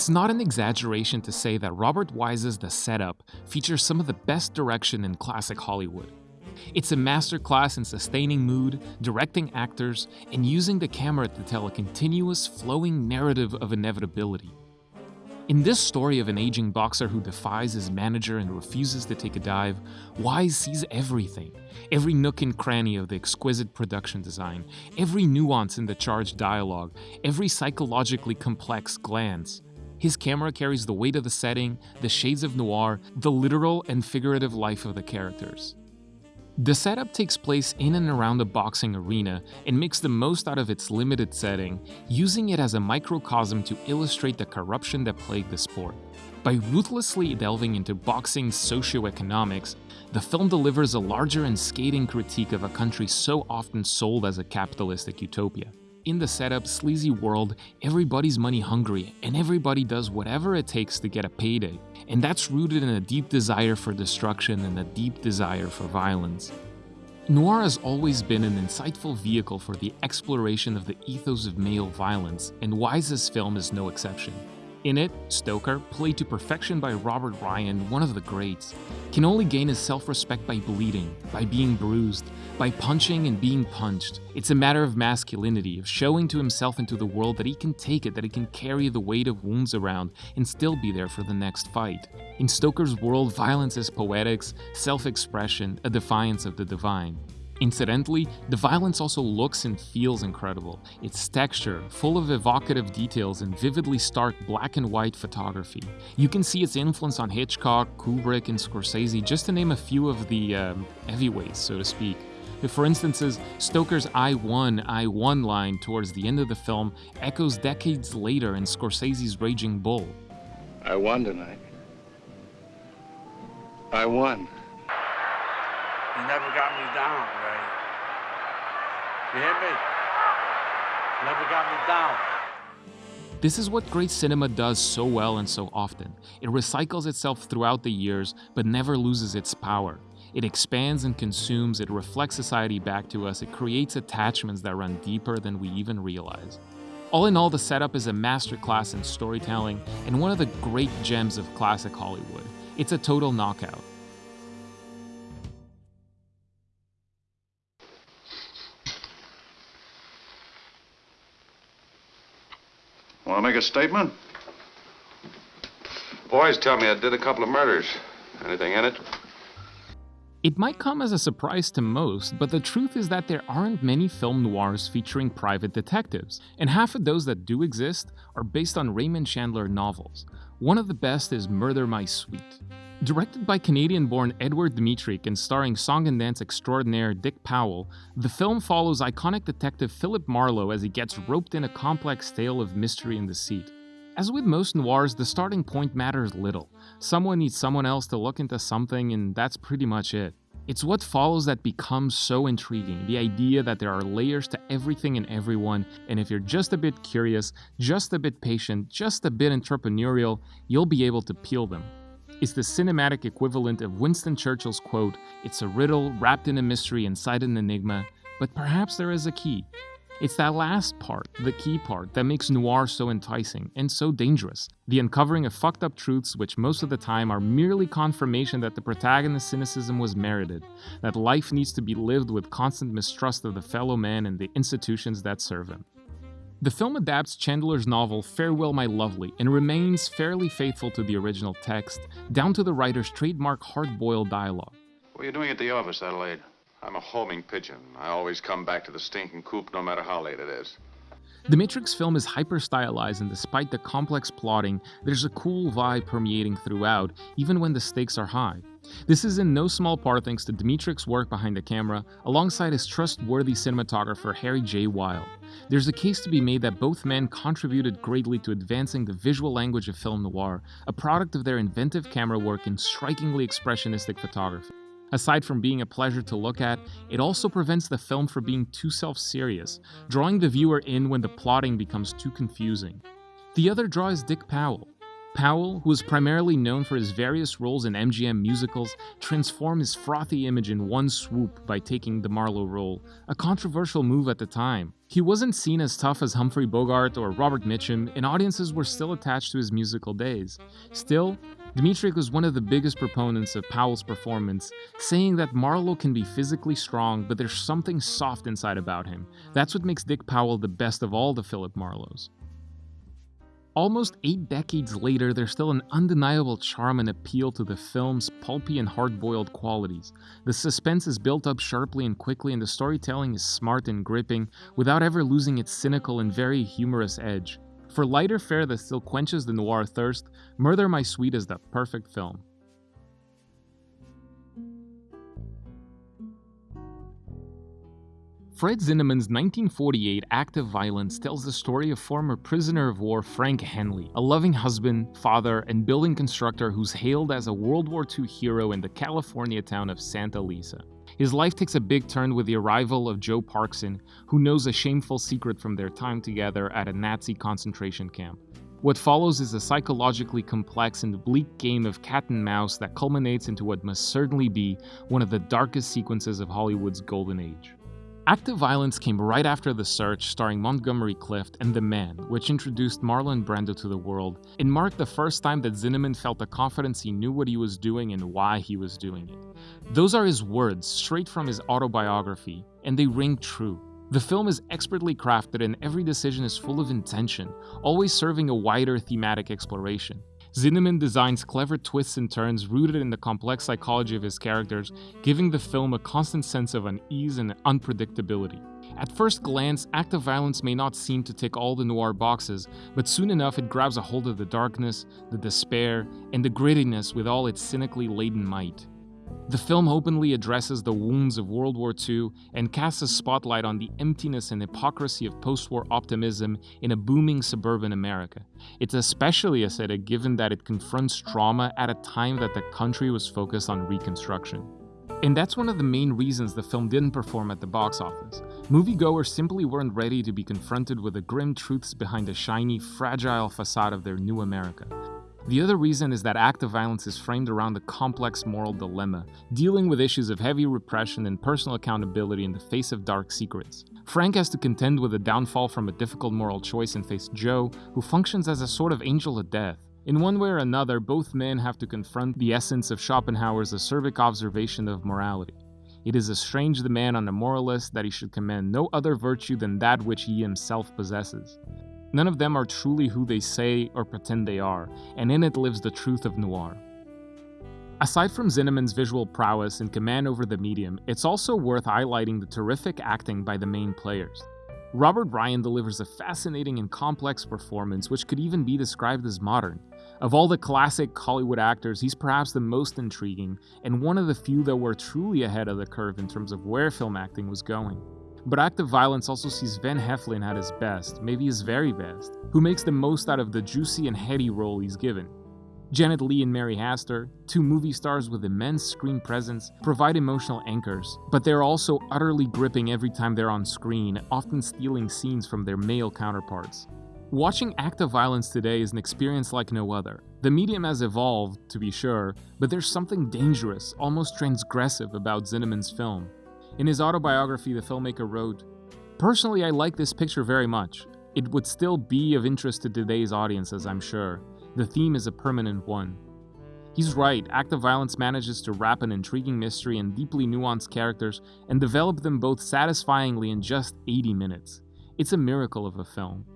It's not an exaggeration to say that Robert Wise's The Setup features some of the best direction in classic Hollywood. It's a masterclass in sustaining mood, directing actors, and using the camera to tell a continuous, flowing narrative of inevitability. In this story of an aging boxer who defies his manager and refuses to take a dive, Wise sees everything every nook and cranny of the exquisite production design, every nuance in the charged dialogue, every psychologically complex glance. His camera carries the weight of the setting, the shades of noir, the literal and figurative life of the characters. The setup takes place in and around a boxing arena and makes the most out of its limited setting, using it as a microcosm to illustrate the corruption that plagued the sport. By ruthlessly delving into boxing's socioeconomics, the film delivers a larger and scathing critique of a country so often sold as a capitalistic utopia. In the setup, sleazy world, everybody's money hungry, and everybody does whatever it takes to get a payday. And that's rooted in a deep desire for destruction and a deep desire for violence. Noir has always been an insightful vehicle for the exploration of the ethos of male violence, and Wise's film is no exception. In it, Stoker, played to perfection by Robert Ryan, one of the greats, can only gain his self-respect by bleeding, by being bruised, by punching and being punched. It's a matter of masculinity, of showing to himself and to the world that he can take it, that he can carry the weight of wounds around and still be there for the next fight. In Stoker's world, violence is poetics, self-expression, a defiance of the divine. Incidentally, the violence also looks and feels incredible. Its texture, full of evocative details and vividly stark black and white photography. You can see its influence on Hitchcock, Kubrick, and Scorsese, just to name a few of the um, heavyweights, so to speak. For instance, Stoker's I won, I won line towards the end of the film echoes decades later in Scorsese's Raging Bull. I won tonight. I won. You never got me down, Ray. You hear me? Never got me down. This is what great cinema does so well and so often. It recycles itself throughout the years, but never loses its power. It expands and consumes, it reflects society back to us, it creates attachments that run deeper than we even realize. All in all, the setup is a masterclass in storytelling and one of the great gems of classic Hollywood. It's a total knockout. A statement? Boys tell me I did a couple of murders. Anything in it? It might come as a surprise to most, but the truth is that there aren't many film noirs featuring private detectives, and half of those that do exist are based on Raymond Chandler novels. One of the best is Murder My Sweet. Directed by Canadian-born Edward Dmytryk and starring song and dance extraordinaire Dick Powell, the film follows iconic detective Philip Marlowe as he gets roped in a complex tale of mystery and deceit. As with most noirs, the starting point matters little. Someone needs someone else to look into something, and that's pretty much it. It's what follows that becomes so intriguing the idea that there are layers to everything and everyone, and if you're just a bit curious, just a bit patient, just a bit entrepreneurial, you'll be able to peel them. It's the cinematic equivalent of Winston Churchill's quote It's a riddle wrapped in a mystery inside an enigma, but perhaps there is a key. It's that last part, the key part, that makes noir so enticing and so dangerous. The uncovering of fucked up truths, which most of the time are merely confirmation that the protagonist's cynicism was merited, that life needs to be lived with constant mistrust of the fellow man and the institutions that serve him. The film adapts Chandler's novel Farewell My Lovely and remains fairly faithful to the original text, down to the writer's trademark hard-boiled dialogue. What are you doing at the office, Adelaide? I'm a homing pigeon. I always come back to the stinking coop no matter how late it is. The Matrix film is hyper-stylized and despite the complex plotting, there's a cool vibe permeating throughout, even when the stakes are high. This is in no small part thanks to Dmytryk's work behind the camera, alongside his trustworthy cinematographer Harry J. Wild. There's a case to be made that both men contributed greatly to advancing the visual language of film noir, a product of their inventive camera work and strikingly expressionistic photography. Aside from being a pleasure to look at, it also prevents the film from being too self-serious, drawing the viewer in when the plotting becomes too confusing. The other draw is Dick Powell. Powell, who is primarily known for his various roles in MGM musicals, transformed his frothy image in one swoop by taking the Marlowe role, a controversial move at the time. He wasn't seen as tough as Humphrey Bogart or Robert Mitchum, and audiences were still attached to his musical days. Still, Dmytryk was one of the biggest proponents of Powell's performance, saying that Marlowe can be physically strong, but there's something soft inside about him. That's what makes Dick Powell the best of all the Philip Marlowes. Almost eight decades later, there's still an undeniable charm and appeal to the film's pulpy and hard-boiled qualities. The suspense is built up sharply and quickly, and the storytelling is smart and gripping, without ever losing its cynical and very humorous edge. For lighter fare that still quenches the noir thirst, Murder My Sweet is the perfect film. Fred Zinnemann's 1948 Act of Violence tells the story of former prisoner of war Frank Enley, a loving husband, father, and building constructor who's hailed as a World War II hero in the California town of Santa Lisa. His life takes a big turn with the arrival of Joe Parkson, who knows a shameful secret from their time together at a Nazi concentration camp. What follows is a psychologically complex and bleak game of cat and mouse that culminates into what must certainly be one of the darkest sequences of Hollywood's golden age. Act of Violence came right after The Search, starring Montgomery Clift and The Man, which introduced Marlon Brando to the world and marked the first time that Zinnemann felt the confidence he knew what he was doing and why he was doing it. Those are his words, straight from his autobiography, and they ring true. The film is expertly crafted and every decision is full of intention, always serving a wider thematic exploration. Zinnemann designs clever twists and turns rooted in the complex psychology of his characters, giving the film a constant sense of unease and unpredictability. At first glance, Act of Violence may not seem to tick all the noir boxes, but soon enough it grabs a hold of the darkness, the despair, and the grittiness with all its cynically laden might. The film openly addresses the wounds of World War II and casts a spotlight on the emptiness and hypocrisy of post war optimism in a booming suburban America. It's especially aesthetic given that it confronts trauma at a time that the country was focused on reconstruction. And that's one of the main reasons the film didn't perform at the box office. Moviegoers simply weren't ready to be confronted with the grim truths behind the shiny, fragile facade of their new America. The other reason is that Act of Violence is framed around a complex moral dilemma, dealing with issues of heavy repression and personal accountability in the face of dark secrets. Frank has to contend with a downfall from a difficult moral choice and face Joe, who functions as a sort of angel of death. In one way or another, both men have to confront the essence of Schopenhauer's acerbic observation of morality. It is estrange the man on a moralist that he should commend no other virtue than that which he himself possesses. None of them are truly who they say or pretend they are, and in it lives the truth of noir. Aside from Zinnemann's visual prowess and command over the medium, it's also worth highlighting the terrific acting by the main players. Robert Ryan delivers a fascinating and complex performance which could even be described as modern. Of all the classic Hollywood actors, he's perhaps the most intriguing, and one of the few that were truly ahead of the curve in terms of where film acting was going. But Act of Violence also sees Van Heflin at his best, maybe his very best, who makes the most out of the juicy and heady role he's given. Janet Leigh and Mary Astor, two movie stars with immense screen presence, provide emotional anchors, but they're also utterly gripping every time they're on screen, often stealing scenes from their male counterparts. Watching Act of Violence today is an experience like no other. The medium has evolved, to be sure, but there's something dangerous, almost transgressive about Zinnemann's film. In his autobiography, the filmmaker wrote, Personally, I like this picture very much. It would still be of interest to today's audiences, I'm sure. The theme is a permanent one. He's right, Act of Violence manages to wrap an intriguing mystery and deeply nuanced characters and develop them both satisfyingly in just 80 minutes. It's a miracle of a film.